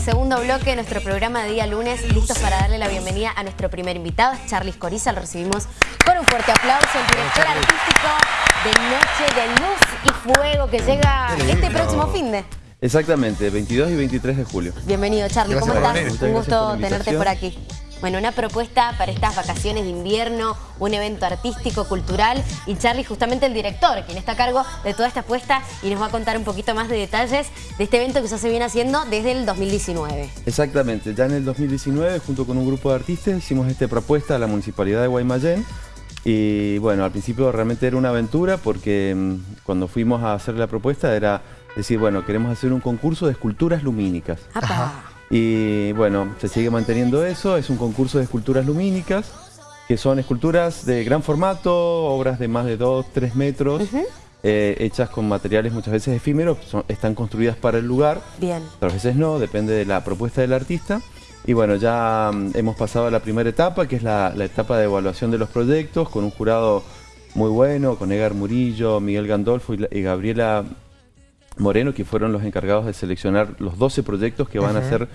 segundo bloque de nuestro programa de día lunes, listos para darle la bienvenida a nuestro primer invitado, es Charlie Coriza, lo recibimos con un fuerte aplauso, el director artístico de Noche de Luz y Fuego, que llega este próximo fin de... Exactamente, 22 y 23 de julio. Bienvenido Charlie, ¿cómo estás? Un gusto por tenerte por aquí. Bueno, una propuesta para estas vacaciones de invierno, un evento artístico, cultural y Charlie justamente el director, quien está a cargo de toda esta apuesta y nos va a contar un poquito más de detalles de este evento que ya se viene haciendo desde el 2019. Exactamente, ya en el 2019 junto con un grupo de artistas hicimos esta propuesta a la Municipalidad de Guaymallén y bueno, al principio realmente era una aventura porque mm, cuando fuimos a hacer la propuesta era decir, bueno, queremos hacer un concurso de esculturas lumínicas. Y bueno, se sigue manteniendo eso, es un concurso de esculturas lumínicas, que son esculturas de gran formato, obras de más de 2, 3 metros, eh, hechas con materiales muchas veces efímeros, están construidas para el lugar, Bien. otras veces no, depende de la propuesta del artista. Y bueno, ya mm, hemos pasado a la primera etapa, que es la, etapa de evaluación de los proyectos, con un jurado muy bueno, con Edgar Murillo, Miguel Gandolfo y Gabriela Moreno, que fueron los encargados de seleccionar los 12 proyectos que van a ser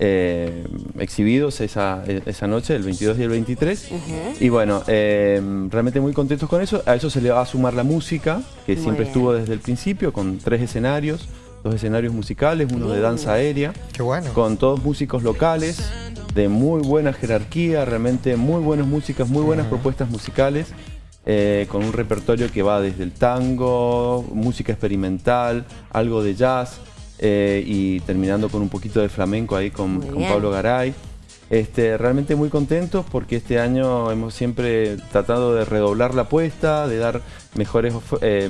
eh, exhibidos esa, esa, noche, el 22 y el 23. Y bueno, eh, realmente muy contentos con eso. A eso se le va a sumar la música, que siempre estuvo desde el principio, con tres escenarios, dos escenarios musicales, uno de danza aérea. Qué bueno. Con todos músicos locales, de muy buena jerarquía, realmente muy buenas músicas, muy buenas propuestas musicales. Eh, con un repertorio que va desde el tango, música experimental, algo de jazz eh, y terminando con un poquito de flamenco ahí con, Pablo Garay. Este, realmente muy contentos porque este año hemos siempre tratado de redoblar la apuesta, de dar mejores, eh,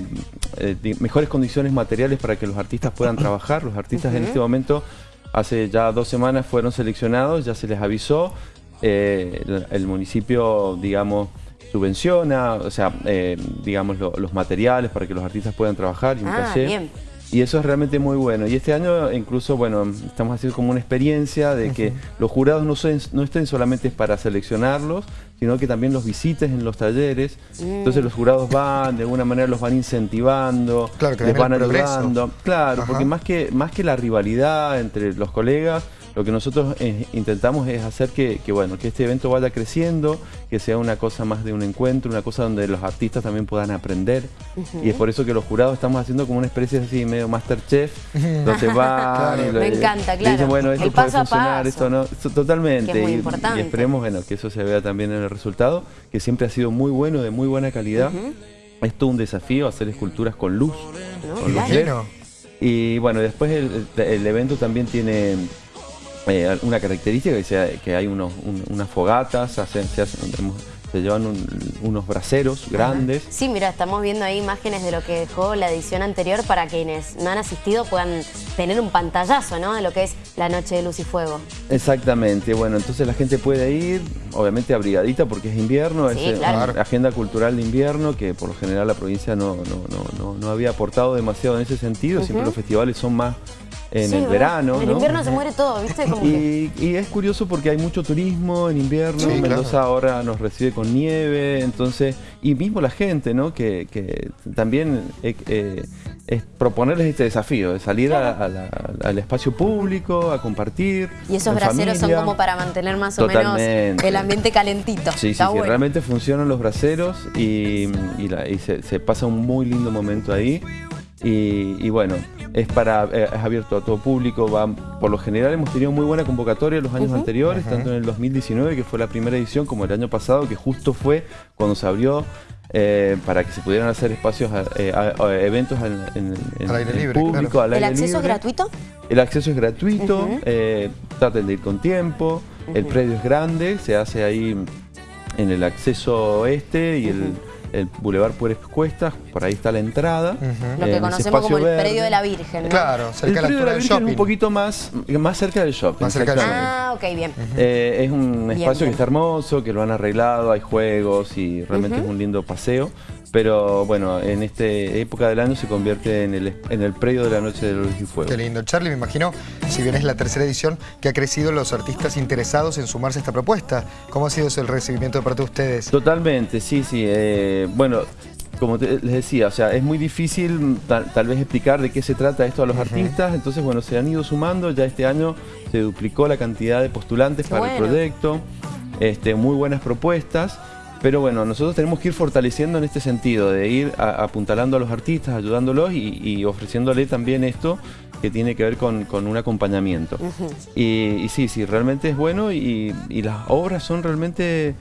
mejores condiciones materiales para que los artistas puedan trabajar. Los artistas en este momento, hace ya dos semanas fueron seleccionados, ya se les avisó. el municipio, digamos, subvenciona, o sea, eh, digamos, los materiales para que los artistas puedan trabajar y un ah, Bien. Y eso es realmente muy bueno. Y este año incluso, bueno, estamos haciendo como una experiencia de que los jurados no, no estén solamente para seleccionarlos, sino que también los visites en los talleres. Mm. Entonces los jurados van, de alguna manera los van incentivando, les van ayudando. Claro, porque más que, más que la rivalidad entre los colegas, lo que nosotros eh, intentamos es hacer que, bueno, que este evento vaya creciendo, que sea una cosa más de un encuentro, una cosa donde los artistas también puedan aprender. Y es por eso que los jurados estamos haciendo como una especie así medio Masterchef, donde van Me encanta, claro. Dicen, bueno, esto puede funcionar, esto no. totalmente. y, esperemos bueno, que eso se vea también en el resultado, que siempre ha sido muy bueno, de muy buena calidad. Es todo un desafío hacer esculturas con luz. con luz Y bueno, después el evento también tiene eh, una característica que, sea, que hay unos, unas fogatas, se, se, llevan unos braceros grandes. Sí, mira, estamos viendo ahí imágenes de lo que dejó la edición anterior para quienes no han asistido puedan tener un pantallazo ¿no? de lo que es la Noche de Luz y Fuego. Exactamente, bueno, entonces la gente puede ir, obviamente abrigadita porque es invierno, es eh, agenda cultural de invierno que por lo general la provincia no, no, no, había aportado demasiado en ese sentido, siempre los festivales son más en el verano. En el invierno se muere todo, ¿viste? y, es curioso porque hay mucho turismo en invierno, Mendoza ahora nos recibe con nieve, entonces, y mismo la gente, ¿no? Que, también eh, eh, es proponerles este desafío, de salir al espacio público, a compartir. Y esos braceros son como para mantener más o menos el ambiente calentito. Sí, sí, sí, realmente funcionan los braceros y, se, se pasa un muy lindo momento ahí. Y, bueno, es para eh, es abierto a todo público. Va, por lo general hemos tenido muy buena convocatoria los años anteriores, tanto en el 2019, que fue la primera edición, como el año pasado, que justo fue cuando se abrió eh, para que se pudieran hacer espacios, eh, eventos en, el público, ¿El acceso es gratuito? El acceso es gratuito, traten de ir con tiempo, el predio es grande, se hace ahí en el acceso este y el el Boulevard Puertas Cuestas, por ahí está la entrada. Lo que conocemos como el predio de la Virgen, Claro, cerca el predio de la, Virgen un poquito más, más cerca del shopping. Más cerca del shopping. Ah, ok, bien. Eh, es un espacio que está hermoso, que lo han arreglado, hay juegos y realmente es un lindo paseo. Pero bueno, en esta época del año se convierte en el, en el predio de la Noche de Luz y Fuego. Qué lindo. Charlie, me imagino, si bien es la tercera edición, que ha crecido los artistas interesados en sumarse a esta propuesta. ¿Cómo ha sido el recibimiento de parte de ustedes? Totalmente, sí, sí. Eh, bueno, como les decía, o sea, es muy difícil tal, vez explicar de qué se trata esto a los artistas, entonces bueno, se han ido sumando, ya este año se duplicó la cantidad de postulantes para el proyecto, este, muy buenas propuestas, pero bueno, nosotros tenemos que ir fortaleciendo en este sentido, de ir apuntalando a los artistas, ayudándolos y, ofreciéndole también esto que tiene que ver con, un acompañamiento. y, sí, sí, realmente es bueno y las obras son realmente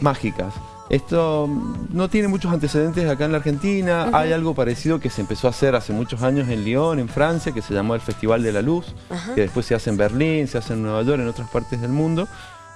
mágicas. Esto no tiene muchos antecedentes acá en la Argentina. Hay algo parecido que se empezó a hacer hace muchos años en Lyon, en Francia, que se llamó el Festival de la Luz, que después se hace en Berlín, se hace en Nueva York, en otras partes del mundo.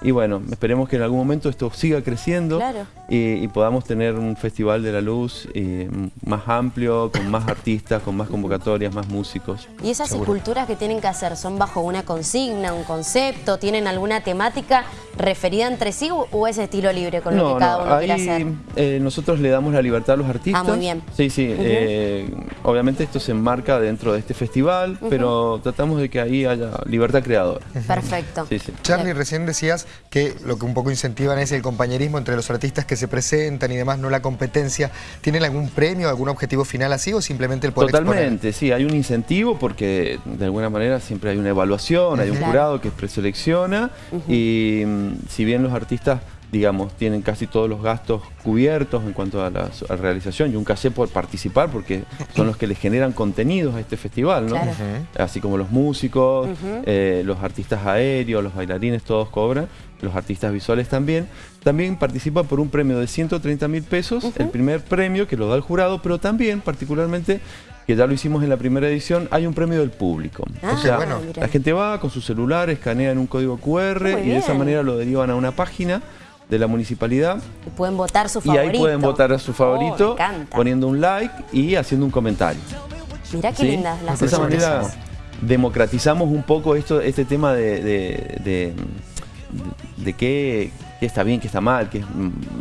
Y bueno, esperemos que en algún momento esto siga creciendo y, podamos tener un Festival de la Luz eh, más amplio, con más artistas, con más convocatorias, más músicos. ¿Y esas esculturas que tienen que hacer son bajo una consigna, un concepto? ¿Tienen alguna temática referida entre sí o es estilo libre con lo que cada uno quiere hacer? Eh, nosotros le damos la libertad a los artistas. Ah, muy bien. Sí, sí. Eh, obviamente esto se enmarca dentro de este festival, pero tratamos de que ahí haya libertad creadora. Perfecto. Charlie, recién decías que lo que un poco incentivan es el compañerismo entre los artistas que se presentan y demás, no la competencia. ¿Tienen algún premio, algún objetivo final así o simplemente el poder Totalmente, sí, hay un incentivo porque de alguna manera siempre hay una evaluación, hay un jurado que preselecciona y mm, si bien los artistas digamos, tienen casi todos los gastos cubiertos en cuanto a la, realización y un caché por participar porque son los que les generan contenidos a este festival, ¿no? Así como los músicos, eh, los artistas aéreos, los bailarines, todos cobran los artistas visuales también, también participa por un premio de 130 mil pesos, el primer premio que lo da el jurado, pero también particularmente que ya lo hicimos en la primera edición, hay un premio del público. Ah, o sea, la gente va con su celular, escanean un código QR y de esa manera lo derivan a una página de la municipalidad. Y pueden votar su favorito. Y ahí pueden votar a su favorito oh, poniendo un like y haciendo un comentario. Mira qué lindas las De esa manera democratizamos un poco esto, este tema de de qué, está bien, qué está mal, qué es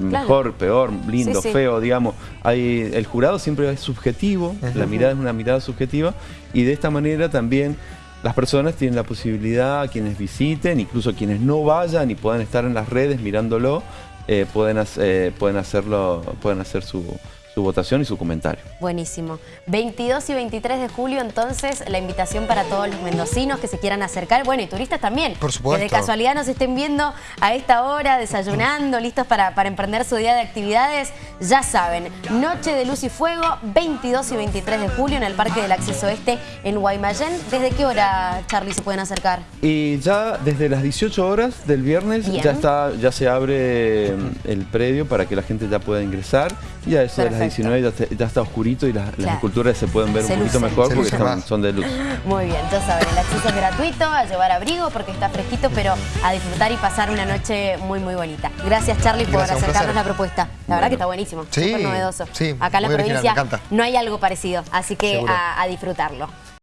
mejor, peor, lindo, feo, digamos. Hay, el jurado siempre es subjetivo, la mirada es una mirada subjetiva y de esta manera también las personas tienen la posibilidad, quienes visiten, incluso quienes no vayan y puedan estar en las redes mirándolo, eh, pueden, eh, pueden hacerlo, pueden hacer su, su votación y su comentario. Buenísimo. 22 y 23 de julio, entonces, la invitación para todos los mendocinos que se quieran acercar, bueno, y turistas también. Por supuesto. Que de casualidad nos estén viendo a esta hora, desayunando, listos para, para emprender su día de actividades. Ya saben, Noche de Luz y Fuego, 22 y 23 de julio en el Parque del Acceso Este en Guaymallén. ¿Desde qué hora, Charlie, se pueden acercar? Y ya desde las 18 horas del viernes ya está ya se abre mm, el predio para que la gente ya pueda ingresar y a eso de las 19 ya, está oscurito y las, esculturas se pueden ver un poquito mejor porque son, de luz. Muy bien, ya saben, el acceso es gratuito, a llevar abrigo porque está fresquito, pero a disfrutar y pasar una noche muy, muy bonita. Gracias, Charlie, por acercarnos la propuesta. La verdad que está buenísimo, súper novedoso. Acá en la provincia no hay algo parecido, así que a disfrutarlo.